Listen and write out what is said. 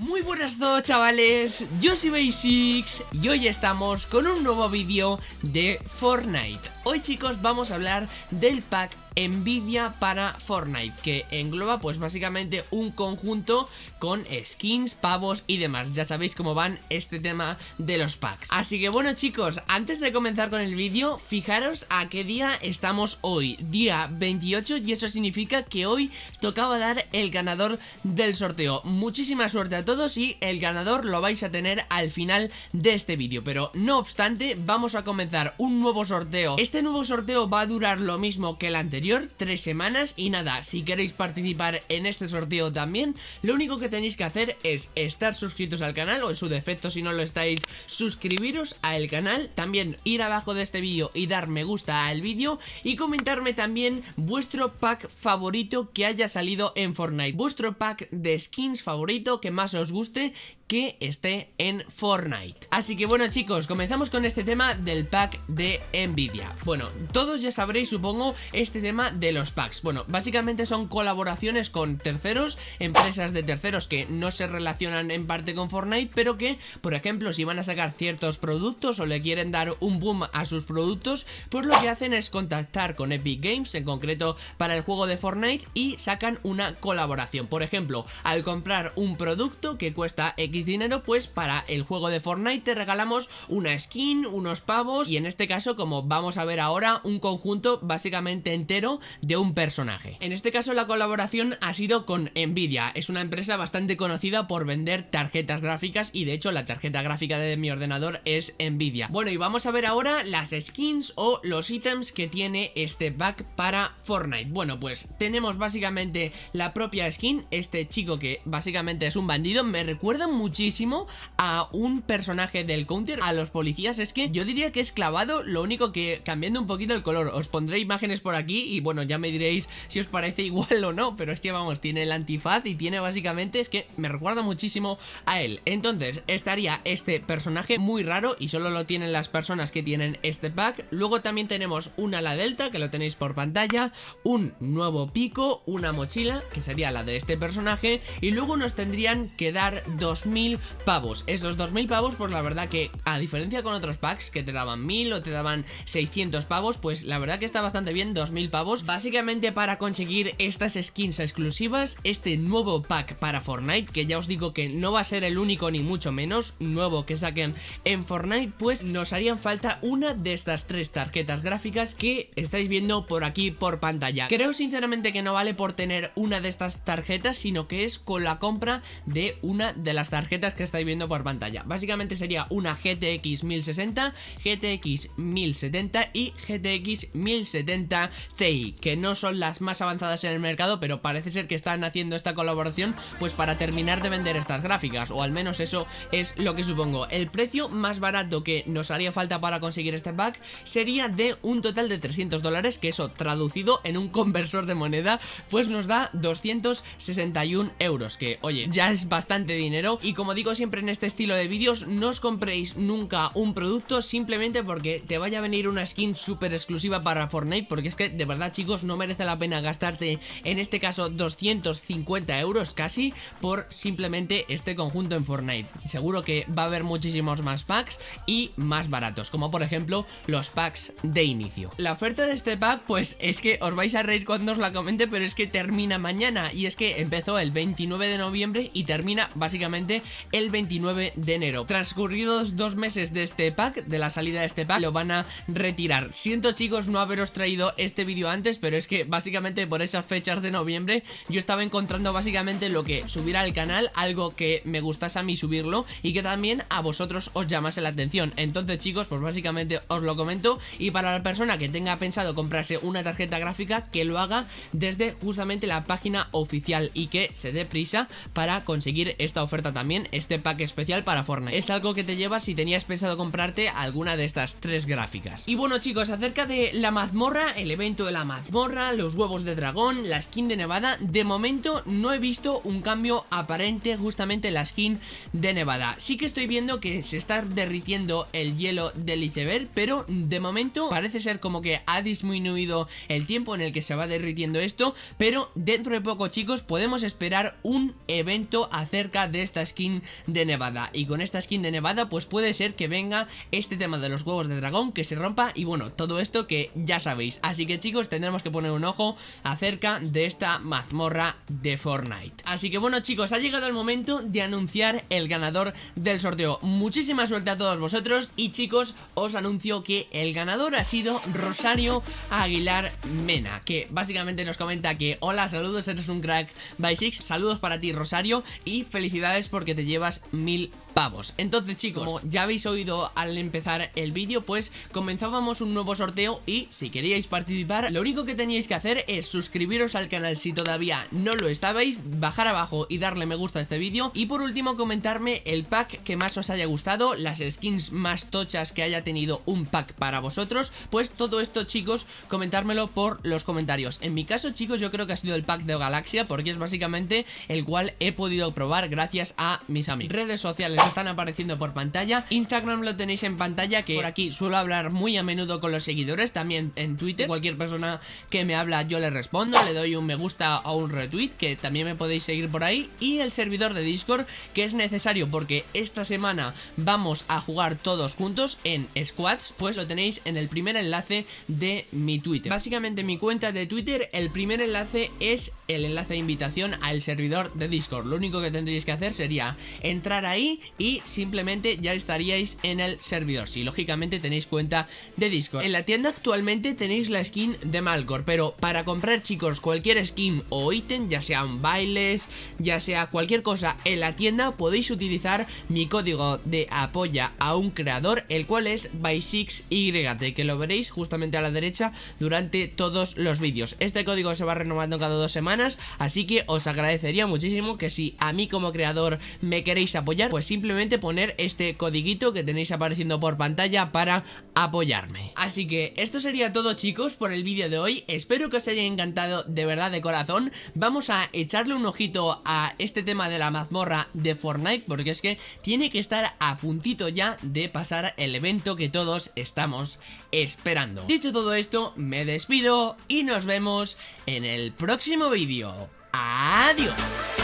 Muy buenas todos chavales, yo soy Basics y hoy estamos con un nuevo vídeo de Fortnite. Hoy chicos vamos a hablar del pack Nvidia para Fortnite que engloba pues básicamente un conjunto con skins, pavos y demás. Ya sabéis cómo van este tema de los packs. Así que bueno chicos antes de comenzar con el vídeo fijaros a qué día estamos hoy. Día 28 y eso significa que hoy tocaba dar el ganador del sorteo. Muchísima suerte a todos y el ganador lo vais a tener al final de este vídeo. Pero no obstante vamos a comenzar un nuevo sorteo. Este nuevo sorteo va a durar lo mismo que el anterior, tres semanas. Y nada, si queréis participar en este sorteo también, lo único que tenéis que hacer es estar suscritos al canal o en su defecto si no lo estáis, suscribiros al canal, también ir abajo de este vídeo y dar me gusta al vídeo y comentarme también vuestro pack favorito que haya salido en Fortnite, vuestro pack de skins favorito que más os guste que esté en Fortnite. Así que bueno chicos, comenzamos con este tema del pack de Nvidia. Bueno, todos ya sabréis supongo este tema de los packs. Bueno, básicamente son colaboraciones con terceros, empresas de terceros que no se relacionan en parte con Fortnite Pero que, por ejemplo, si van a sacar ciertos productos o le quieren dar un boom a sus productos Pues lo que hacen es contactar con Epic Games, en concreto para el juego de Fortnite Y sacan una colaboración. Por ejemplo, al comprar un producto que cuesta X dinero, pues para el juego de Fortnite te regalamos una skin, unos pavos y en este caso, como vamos a ver ahora, un conjunto básicamente entero de un personaje. En este caso la colaboración ha sido con Nvidia, es una empresa bastante conocida por vender tarjetas gráficas y de hecho la tarjeta gráfica de mi ordenador es Nvidia. Bueno y vamos a ver ahora las skins o los ítems que tiene este pack para Fortnite. Bueno pues tenemos básicamente la propia skin, este chico que básicamente es un bandido, me recuerda mucho muchísimo a un personaje del counter, a los policías. Es que yo diría que es clavado, lo único que cambiando un poquito el color Os pondré imágenes por aquí y bueno, ya me diréis si os parece igual o no Pero es que vamos, tiene el antifaz y tiene básicamente, es que me recuerda muchísimo a él. Entonces, estaría este personaje muy raro y solo lo tienen las personas que tienen este pack. Luego también tenemos una ala delta, que lo tenéis por pantalla Un nuevo pico, una mochila, que sería la de este personaje Y luego nos tendrían que dar 2000 pavos. Esos 2000 pavos, pues la verdad que a diferencia con otros packs que te daban 1000 o te daban 600 pavos Pues la verdad que está bastante bien 2000 pavos. Básicamente para conseguir estas skins exclusivas Este nuevo pack para Fortnite Que ya os digo que no va a ser el único ni mucho menos Nuevo que saquen en Fortnite Pues nos harían falta una de estas tres tarjetas gráficas Que estáis viendo por aquí por pantalla. Creo sinceramente que no vale por tener una de estas tarjetas Sino que es con la compra de una de las tarjetas que estáis viendo por pantalla. Básicamente sería una GTX 1060, GTX 1070 y GTX 1070 Ti Que no son las más avanzadas en el mercado Pero parece ser que están haciendo esta colaboración Pues para terminar de vender estas gráficas O al menos eso es lo que supongo. El precio más barato que nos haría falta para conseguir este pack Sería de un total de 300 dólares Que eso traducido en un conversor de moneda Pues nos da 261 euros Que oye, ya es bastante dinero Y como digo siempre en este estilo de vídeos, no os compréis nunca un producto simplemente porque te vaya a venir una skin súper exclusiva para Fortnite, porque es que de verdad chicos no merece la pena gastarte en este caso 250 euros casi por simplemente este conjunto en Fortnite. Seguro que va a haber muchísimos más packs y más baratos, como por ejemplo los packs de inicio. La oferta de este pack pues es que os vais a reír cuando os la comente, pero es que termina mañana y es que empezó el 29 de noviembre y termina básicamente el 29 de enero. Transcurridos dos meses de este pack, de la salida de este pack, lo van a retirar. Siento chicos no haberos traído este vídeo antes, pero es que básicamente por esas fechas de noviembre yo estaba encontrando básicamente lo que subir al canal, algo que me gustase a mí subirlo y que también a vosotros os llamase la atención. Entonces chicos, pues básicamente os lo comento y para la persona que tenga pensado comprarse una tarjeta gráfica, que lo haga desde justamente la página oficial y que se dé prisa para conseguir esta oferta también este pack especial para Fortnite. Es algo que te llevas si tenías pensado comprarte alguna de estas tres gráficas. Y bueno chicos, acerca de la mazmorra, el evento de la mazmorra, los huevos de dragón, la skin de Nevada, de momento no he visto un cambio aparente justamente en la skin de Nevada. Sí que estoy viendo que se está derritiendo el hielo del iceberg, pero de momento parece ser como que ha disminuido el tiempo en el que se va derritiendo esto, pero dentro de poco chicos podemos esperar un evento acerca de esta skin de Nevada. Y con esta skin de Nevada pues puede ser que venga este tema de los huevos de dragón que se rompa Y bueno, todo esto que ya sabéis. Así que chicos tendremos que poner un ojo acerca de esta mazmorra de Fortnite. Así que bueno chicos, ha llegado el momento de anunciar el ganador del sorteo. Muchísima suerte a todos vosotros y chicos os anuncio que el ganador ha sido Rosario Aguilar Mena Que básicamente nos comenta que hola, saludos, eres un crack. By Six. Saludos para ti Rosario y felicidades porque te llevas mil pavos Entonces chicos, como ya habéis oído al empezar el vídeo Pues comenzábamos un nuevo sorteo y si queríais participar Lo único que teníais que hacer es suscribiros al canal si todavía no lo estabais Bajar abajo y darle me gusta a este vídeo Y por último comentarme el pack que más os haya gustado Las skins más tochas que haya tenido un pack para vosotros. Pues todo esto chicos, comentármelo por los comentarios. En mi caso chicos yo creo que ha sido el pack de Galaxia Porque es básicamente el cual he podido probar gracias a mis amigos Redes sociales están apareciendo por pantalla. Instagram lo tenéis en pantalla que por aquí suelo hablar muy a menudo con los seguidores También en Twitter, cualquier persona que me habla yo le respondo Le doy un me gusta o un retweet que también me podéis seguir por ahí. Y el servidor de Discord que es necesario porque esta semana vamos a jugar todos juntos en squads Pues lo tenéis en el primer enlace de mi Twitter. Básicamente mi cuenta de Twitter el primer enlace es el enlace de invitación al servidor de Discord. Lo único que tendréis que hacer sería entrar ahí y simplemente ya estaríais en el servidor. Si lógicamente tenéis cuenta de Discord. En la tienda actualmente tenéis la skin de Malcor Pero para comprar chicos cualquier skin o ítem Ya sean bailes, ya sea cualquier cosa en la tienda Podéis utilizar mi código de apoya a un creador El cual es by6yt Que lo veréis justamente a la derecha durante todos los vídeos. Este código se va renovando cada dos semanas Así que os agradecería muchísimo que si a mí como creador me queréis apoyar Pues simplemente simplemente poner este codiguito que tenéis apareciendo por pantalla para apoyarme. Así que esto sería todo chicos por el vídeo de hoy, espero que os haya encantado de verdad de corazón, vamos a echarle un ojito a este tema de la mazmorra de Fortnite porque es que tiene que estar a puntito ya de pasar el evento que todos estamos esperando. Dicho todo esto, me despido y nos vemos en el próximo vídeo. ¡Adiós!